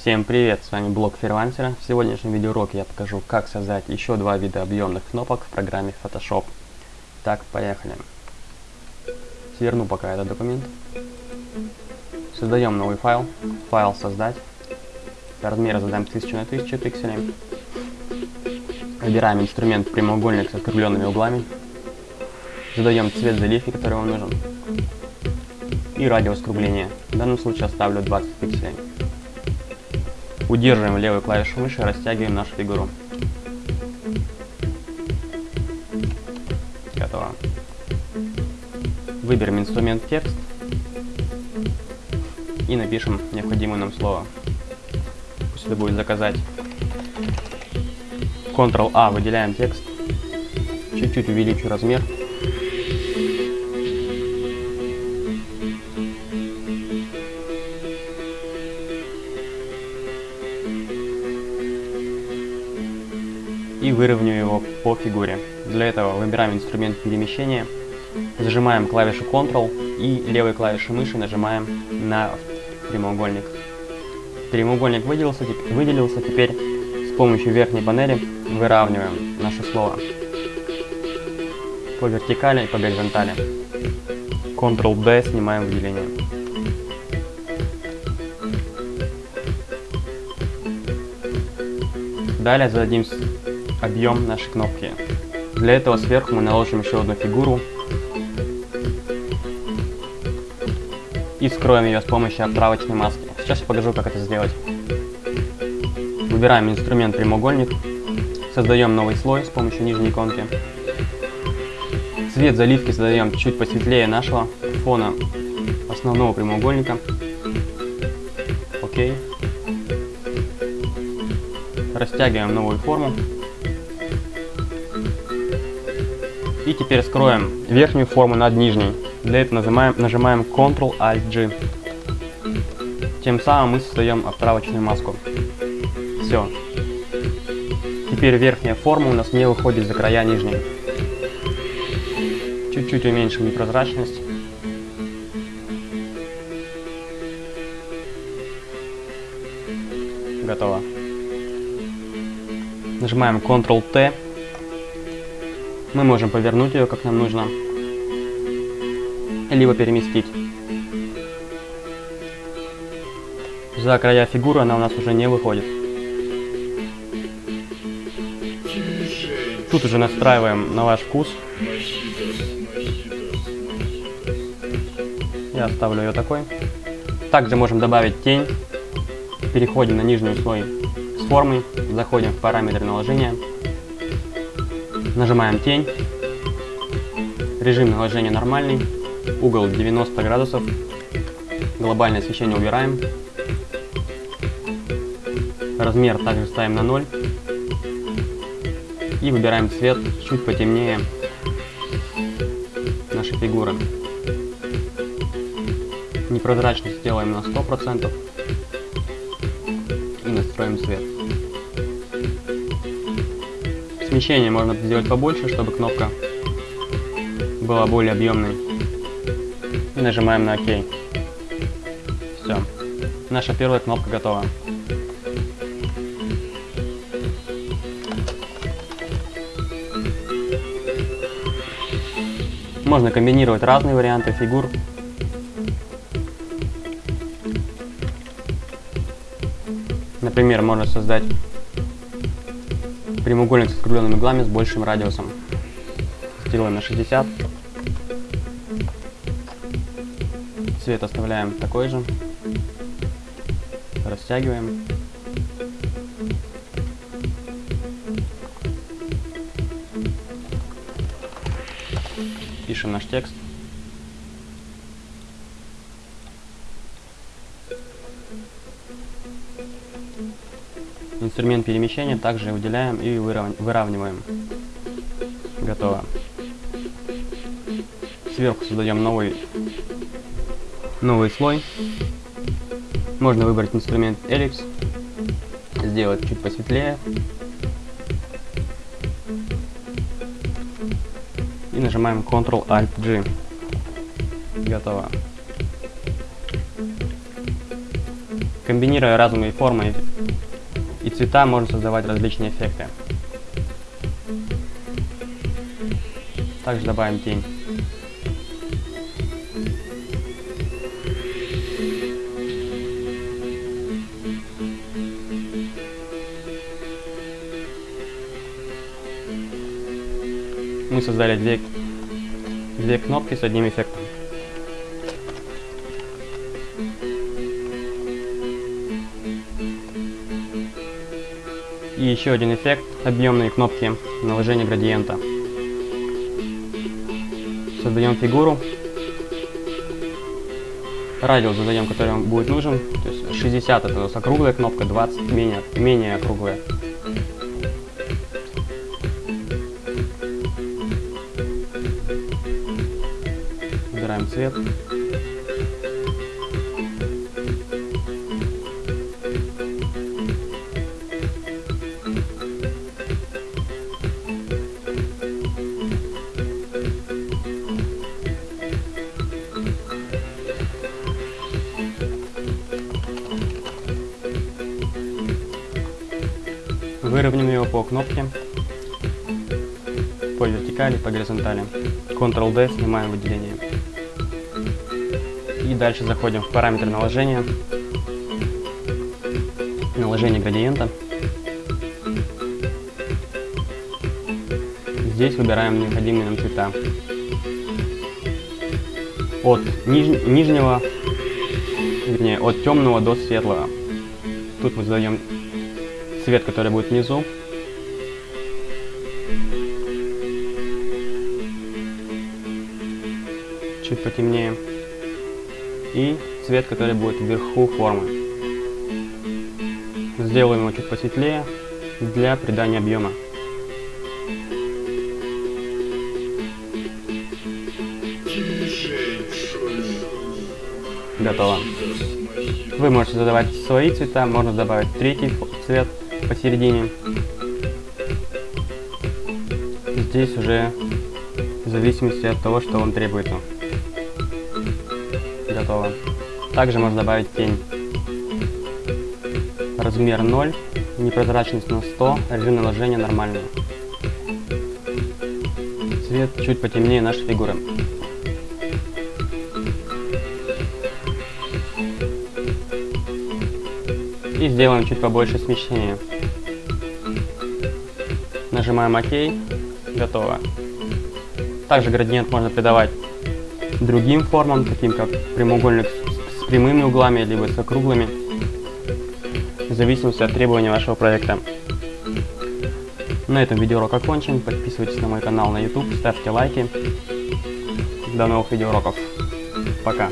Всем привет, с вами блог фрилансера. В сегодняшнем видеоуроке я покажу, как создать еще два вида объемных кнопок в программе Photoshop. Так, поехали. Сверну пока этот документ. Создаем новый файл. Файл создать. Размер задаем 1000 на 1000 пикселей. Выбираем инструмент прямоугольник с округленными углами. Задаем цвет заливки, который вам нужен. И радиус скругления. В данном случае оставлю 20 пикселей. Удерживаем левую клавишу мыши, растягиваем нашу фигуру. Готово. Выберем инструмент текст и напишем необходимое нам слово. Пусть это будет заказать. Ctrl-A, выделяем текст. Чуть-чуть увеличу размер. И выровняю его по фигуре. Для этого выбираем инструмент перемещения, зажимаем клавишу Ctrl и левой клавишей мыши нажимаем на прямоугольник. Прямоугольник выделился, выделился, теперь с помощью верхней панели выравниваем наше слово по вертикали и по горизонтали. Ctrl-D снимаем выделение. Далее зададим объем нашей кнопки. Для этого сверху мы наложим еще одну фигуру и скроем ее с помощью отправочной маски. Сейчас я покажу, как это сделать. Выбираем инструмент прямоугольник, создаем новый слой с помощью нижней иконки. Цвет заливки задаем чуть посветлее нашего фона основного прямоугольника. Окей. Растягиваем новую форму. И теперь скроем верхнюю форму над нижней. Для этого нажимаем, нажимаем Ctrl-Alt-G. Тем самым мы создаем отправочную маску. Все. Теперь верхняя форма у нас не выходит за края нижней. Чуть-чуть уменьшим непрозрачность. Готово. Нажимаем Ctrl-T мы можем повернуть ее, как нам нужно, либо переместить. За края фигуры она у нас уже не выходит. Тут уже настраиваем на ваш вкус. Я оставлю ее такой. Также можем добавить тень. Переходим на нижний слой с формой, заходим в параметры наложения. Нажимаем тень. Режим наложения нормальный. Угол 90 градусов. Глобальное освещение убираем. Размер также ставим на 0. И выбираем цвет чуть потемнее нашей фигуры. Непрозрачность сделаем на 100%. И настроим цвет. Смещение можно сделать побольше, чтобы кнопка была более объемной. И нажимаем на ОК. Все. Наша первая кнопка готова. Можно комбинировать разные варианты фигур. Например, можно создать прямоугольник с округленными углами с большим радиусом. Сделаем на 60. Цвет оставляем такой же. Растягиваем. Пишем наш текст. Инструмент перемещения также выделяем и выравниваем. Готово. Сверху создаем новый, новый слой. Можно выбрать инструмент Ellipse, сделать чуть посветлее. И нажимаем Ctrl-Alt-G. Готово. Комбинируя разные формы и цвета, можно создавать различные эффекты. Также добавим тень. Мы создали две, две кнопки с одним эффектом. И еще один эффект – объемные кнопки наложения градиента. Создаем фигуру. Радиус задаем, который вам будет нужен. То есть 60 это у нас округлая кнопка, 20 менее, менее округлая. Выбираем цвет. Выровняем его по кнопке, по вертикали, по горизонтали. Ctrl-D, снимаем выделение. И дальше заходим в параметры наложения, наложение градиента. Здесь выбираем необходимые нам цвета. От ниж нижнего, вернее, от темного до светлого. Тут мы задаем цвет, который будет внизу. Чуть потемнее. И цвет, который будет вверху формы. Сделаем его чуть посветлее для придания объема. Готово. Вы можете задавать свои цвета, можно добавить третий цвет посередине. Здесь уже в зависимости от того, что вам требуется. Готово. Также можно добавить тень. Размер 0, непрозрачность на 100, режим наложения нормальный. Цвет чуть потемнее нашей фигуры. И сделаем чуть побольше смещения. Нажимаем ОК. Готово. Также градиент можно придавать другим формам, таким как прямоугольник с прямыми углами, либо с округлыми, в зависимости от требований вашего проекта. На этом видеоурок окончен. Подписывайтесь на мой канал на YouTube, ставьте лайки. До новых видеоуроков. Пока.